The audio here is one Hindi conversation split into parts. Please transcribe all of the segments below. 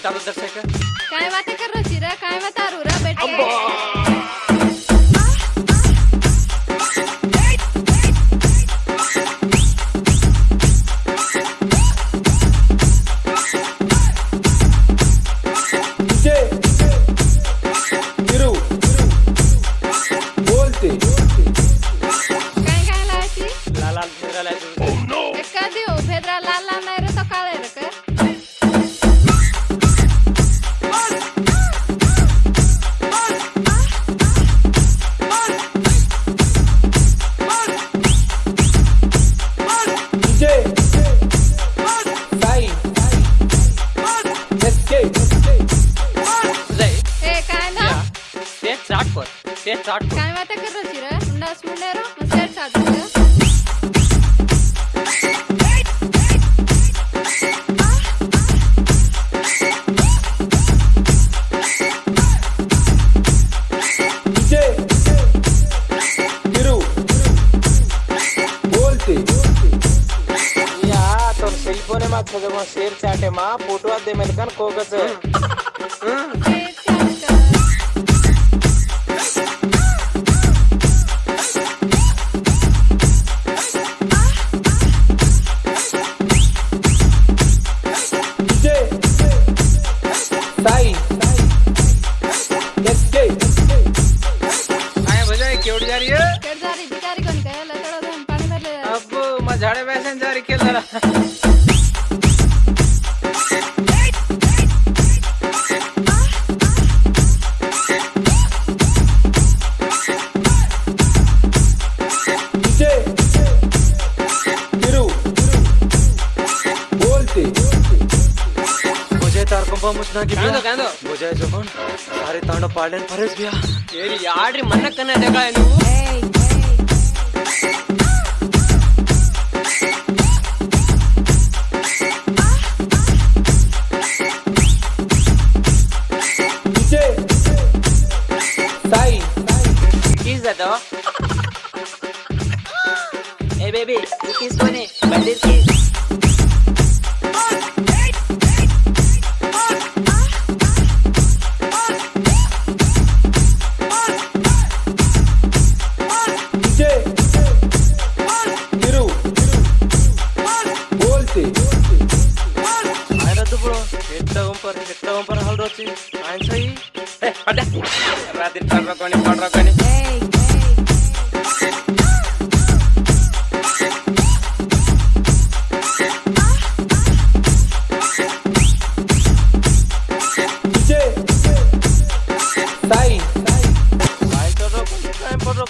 बता दो दर्शक काय? बातें कर रहा चिरा काय बता रहा बेटे ते चाट काय वाटा करत शिर हुंडा सुंडा रो मसे चाट సెల్ ఫోన్ మా చదువు షేర్ చాటే మా ఫోటో అదే మెనకన్ కోకస్ झाडे बेसन जारी केलं डीजे तिरू बोलते मुझे तार कंपा मुझना की ಕಾಂದೋ ಕಾಂದೋ मुझे जो कौन सारे तांडो पालन फरेस बिया ಏರಿ ಯಾಡ್ರಿ ಮನ್ನ ಕನ್ನ ಜಗ ನೀವು is that dog? hey baby, cookies kone, bandit kiss. Para con el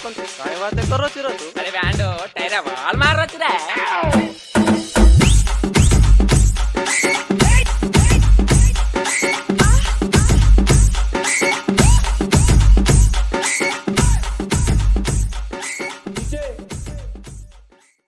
కొంచెं Sai वाते करो चिरो तू अरे बैंडो तेरा वाल मार रहा चिरा